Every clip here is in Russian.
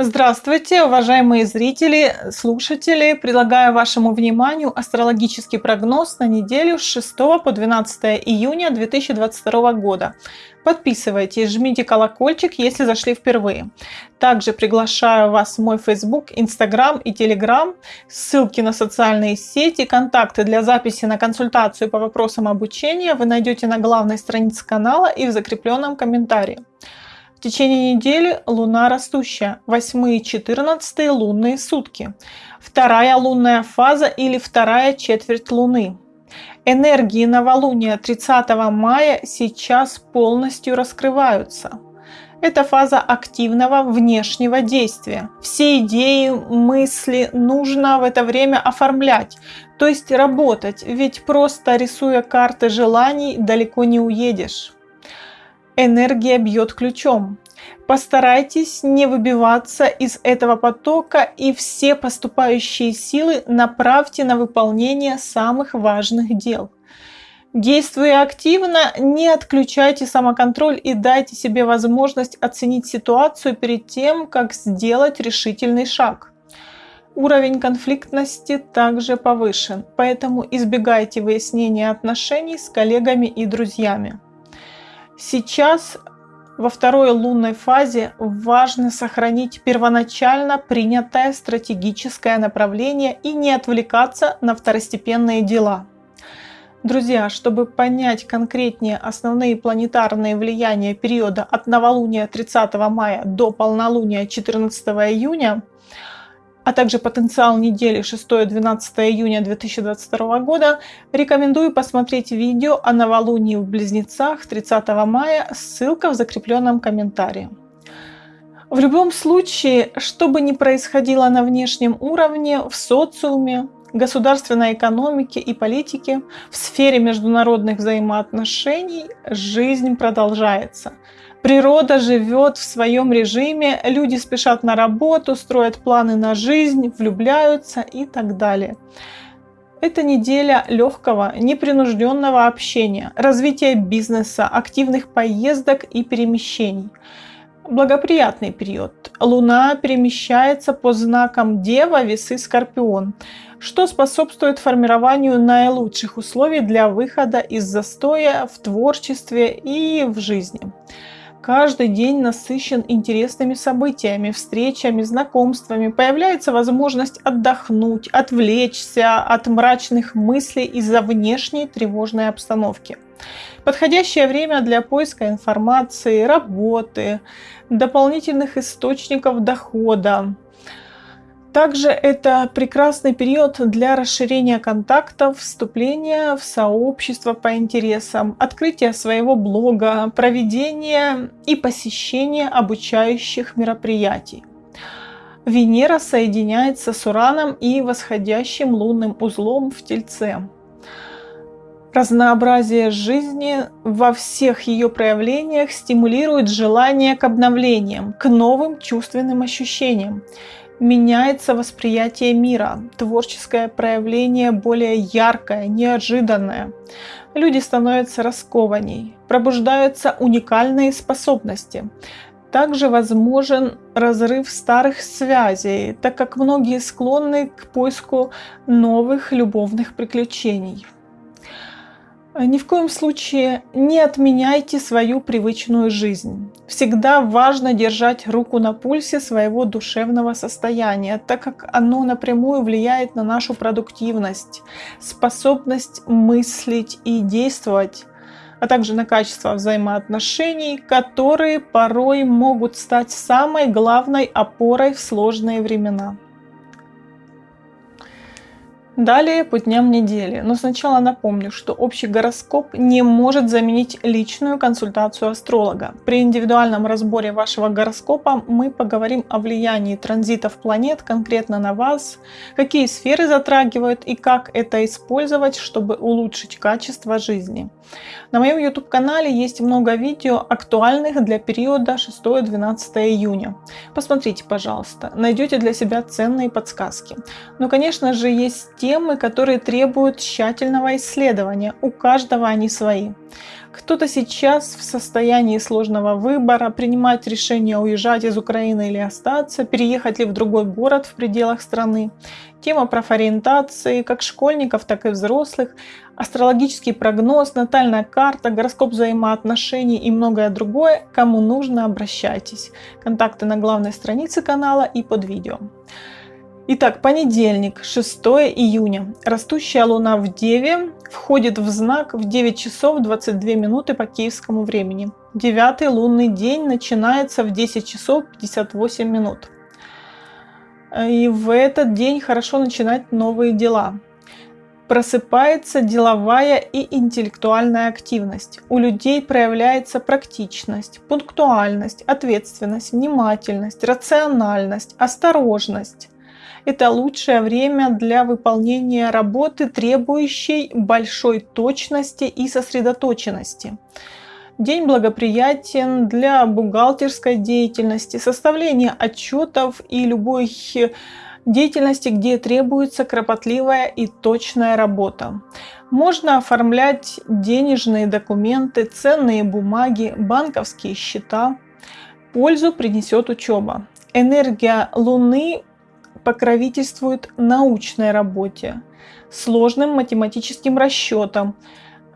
Здравствуйте, уважаемые зрители, слушатели! Предлагаю вашему вниманию астрологический прогноз на неделю с 6 по 12 июня 2022 года. Подписывайтесь, жмите колокольчик, если зашли впервые. Также приглашаю вас в мой Facebook, Instagram и Telegram. Ссылки на социальные сети, контакты для записи на консультацию по вопросам обучения вы найдете на главной странице канала и в закрепленном комментарии. В течение недели Луна растущая, 8 и 14 лунные сутки, вторая лунная фаза или вторая четверть Луны. Энергии новолуния 30 мая сейчас полностью раскрываются. Это фаза активного внешнего действия. Все идеи, мысли нужно в это время оформлять, то есть работать, ведь просто рисуя карты желаний далеко не уедешь энергия бьет ключом. Постарайтесь не выбиваться из этого потока и все поступающие силы направьте на выполнение самых важных дел. Действуя активно, не отключайте самоконтроль и дайте себе возможность оценить ситуацию перед тем, как сделать решительный шаг. Уровень конфликтности также повышен, поэтому избегайте выяснения отношений с коллегами и друзьями. Сейчас во второй лунной фазе важно сохранить первоначально принятое стратегическое направление и не отвлекаться на второстепенные дела. Друзья, чтобы понять конкретнее основные планетарные влияния периода от новолуния 30 мая до полнолуния 14 июня, а также потенциал недели 6-12 июня 2022 года, рекомендую посмотреть видео о новолунии в Близнецах 30 мая, ссылка в закрепленном комментарии. В любом случае, что бы ни происходило на внешнем уровне, в социуме, государственной экономике и политике, в сфере международных взаимоотношений жизнь продолжается – Природа живет в своем режиме, люди спешат на работу, строят планы на жизнь, влюбляются и так далее. Это неделя легкого, непринужденного общения, развития бизнеса, активных поездок и перемещений. Благоприятный период. Луна перемещается по знакам Дева, Весы, Скорпион, что способствует формированию наилучших условий для выхода из застоя в творчестве и в жизни. Каждый день насыщен интересными событиями, встречами, знакомствами. Появляется возможность отдохнуть, отвлечься от мрачных мыслей из-за внешней тревожной обстановки. Подходящее время для поиска информации, работы, дополнительных источников дохода, также это прекрасный период для расширения контактов, вступления в сообщество по интересам, открытия своего блога, проведения и посещения обучающих мероприятий. Венера соединяется с Ураном и восходящим лунным узлом в Тельце. Разнообразие жизни во всех ее проявлениях стимулирует желание к обновлениям, к новым чувственным ощущениям меняется восприятие мира, творческое проявление более яркое, неожиданное. Люди становятся раскованней, пробуждаются уникальные способности. Также возможен разрыв старых связей, так как многие склонны к поиску новых любовных приключений. Ни в коем случае не отменяйте свою привычную жизнь. Всегда важно держать руку на пульсе своего душевного состояния, так как оно напрямую влияет на нашу продуктивность, способность мыслить и действовать, а также на качество взаимоотношений, которые порой могут стать самой главной опорой в сложные времена. Далее по дням недели. Но сначала напомню, что общий гороскоп не может заменить личную консультацию астролога. При индивидуальном разборе вашего гороскопа мы поговорим о влиянии транзитов планет конкретно на вас, какие сферы затрагивают и как это использовать, чтобы улучшить качество жизни. На моем YouTube канале есть много видео, актуальных для периода 6-12 июня. Посмотрите, пожалуйста, найдете для себя ценные подсказки. Но, конечно же, есть те, темы, которые требуют тщательного исследования. У каждого они свои. Кто-то сейчас в состоянии сложного выбора, принимать решение уезжать из Украины или остаться, переехать ли в другой город в пределах страны. Тема профориентации как школьников, так и взрослых, астрологический прогноз, натальная карта, гороскоп взаимоотношений и многое другое. Кому нужно, обращайтесь. Контакты на главной странице канала и под видео. Итак, понедельник, 6 июня. Растущая луна в Деве входит в знак в 9 часов 22 минуты по киевскому времени. Девятый лунный день начинается в 10 часов 58 минут. И в этот день хорошо начинать новые дела. Просыпается деловая и интеллектуальная активность. У людей проявляется практичность, пунктуальность, ответственность, внимательность, рациональность, осторожность это лучшее время для выполнения работы, требующей большой точности и сосредоточенности. День благоприятен для бухгалтерской деятельности, составления отчетов и любой деятельности, где требуется кропотливая и точная работа. Можно оформлять денежные документы, ценные бумаги, банковские счета. Пользу принесет учеба. Энергия Луны покровительствует научной работе, сложным математическим расчетам,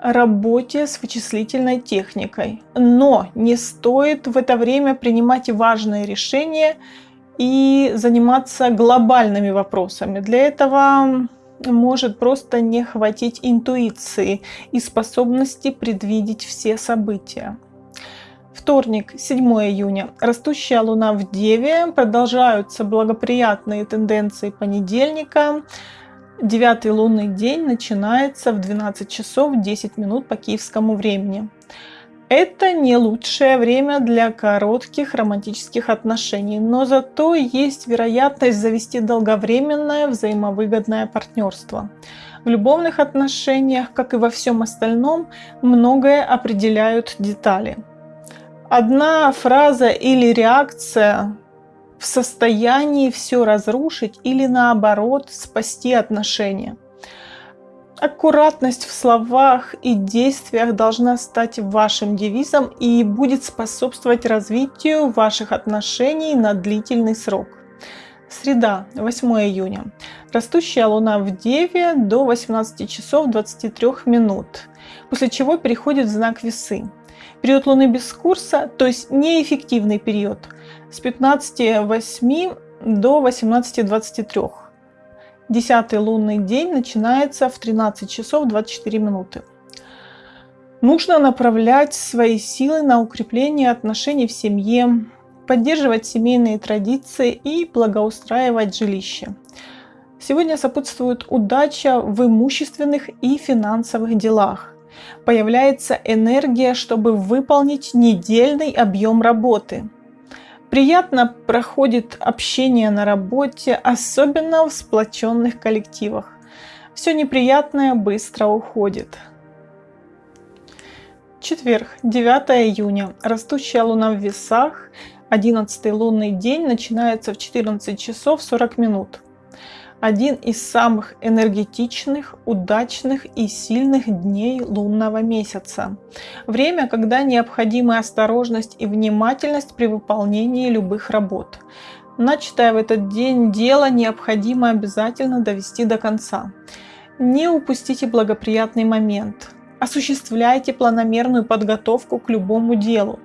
работе с вычислительной техникой. Но не стоит в это время принимать важные решения и заниматься глобальными вопросами. Для этого может просто не хватить интуиции и способности предвидеть все события. Вторник, 7 июня. Растущая луна в Деве. Продолжаются благоприятные тенденции понедельника. Девятый лунный день начинается в 12 часов 10 минут по киевскому времени. Это не лучшее время для коротких романтических отношений, но зато есть вероятность завести долговременное взаимовыгодное партнерство. В любовных отношениях, как и во всем остальном, многое определяют детали – одна фраза или реакция в состоянии все разрушить или наоборот спасти отношения. Аккуратность в словах и действиях должна стать вашим девизом и будет способствовать развитию ваших отношений на длительный срок. Среда, 8 июня. Растущая луна в Деве до 18 часов 23 минут, после чего переходит в знак весы. Период Луны без курса, то есть неэффективный период, с 15.08 до 18.23. Десятый лунный день начинается в 13 часов 24 минуты. Нужно направлять свои силы на укрепление отношений в семье, поддерживать семейные традиции и благоустраивать жилище. Сегодня сопутствует удача в имущественных и финансовых делах появляется энергия, чтобы выполнить недельный объем работы. Приятно проходит общение на работе, особенно в сплоченных коллективах. Все неприятное быстро уходит. Четверг, 9 июня. Растущая луна в весах. 11 лунный день начинается в 14 часов 40 минут один из самых энергетичных, удачных и сильных дней лунного месяца. Время, когда необходимы осторожность и внимательность при выполнении любых работ. Начатое в этот день дело необходимо обязательно довести до конца. Не упустите благоприятный момент. Осуществляйте планомерную подготовку к любому делу.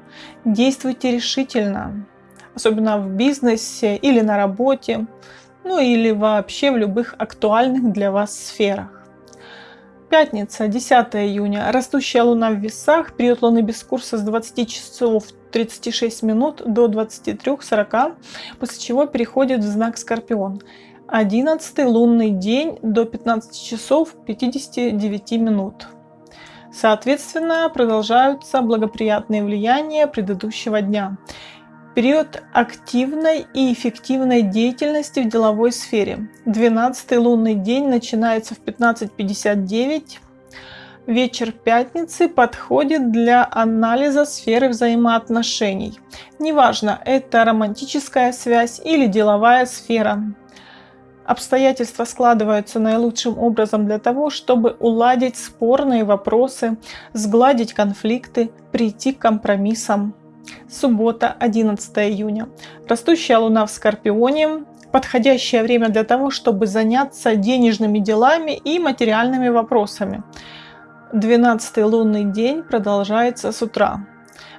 Действуйте решительно, особенно в бизнесе или на работе ну или вообще в любых актуальных для вас сферах. Пятница, 10 июня. Растущая луна в весах. Период луны без курса с 20 часов 36 минут до 23.40, после чего переходит в знак Скорпион. 11 лунный день до 15 часов 59 минут. Соответственно, продолжаются благоприятные влияния предыдущего дня период активной и эффективной деятельности в деловой сфере. 12 лунный день начинается в 15.59. Вечер пятницы подходит для анализа сферы взаимоотношений. Неважно, это романтическая связь или деловая сфера. Обстоятельства складываются наилучшим образом для того, чтобы уладить спорные вопросы, сгладить конфликты, прийти к компромиссам. Суббота, 11 июня. Растущая луна в Скорпионе. Подходящее время для того, чтобы заняться денежными делами и материальными вопросами. 12 лунный день продолжается с утра.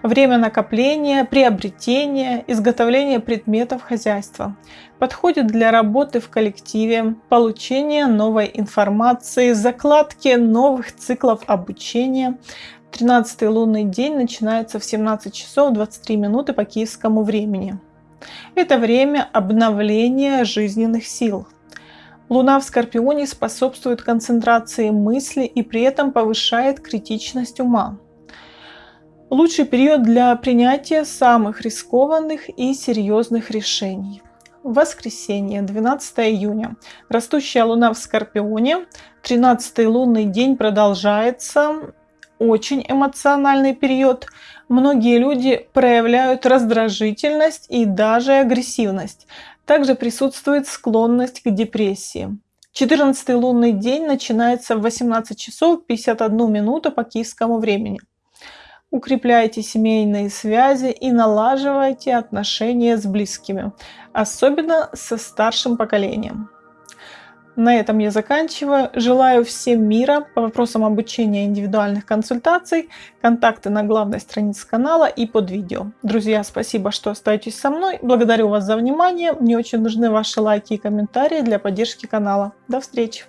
Время накопления, приобретения, изготовления предметов хозяйства. Подходит для работы в коллективе, получения новой информации, закладки новых циклов обучения. 13 лунный день начинается в 17 часов 23 минуты по киевскому времени. Это время обновления жизненных сил. Луна в Скорпионе способствует концентрации мысли и при этом повышает критичность ума. Лучший период для принятия самых рискованных и серьезных решений. Воскресенье, 12 июня. Растущая луна в Скорпионе. 13 лунный день продолжается. Очень эмоциональный период. Многие люди проявляют раздражительность и даже агрессивность. Также присутствует склонность к депрессии. 14 лунный день начинается в 18 часов 51 минуту по киевскому времени. Укрепляйте семейные связи и налаживайте отношения с близкими, особенно со старшим поколением. На этом я заканчиваю. Желаю всем мира по вопросам обучения индивидуальных консультаций. Контакты на главной странице канала и под видео. Друзья, спасибо, что остаетесь со мной. Благодарю вас за внимание. Мне очень нужны ваши лайки и комментарии для поддержки канала. До встречи!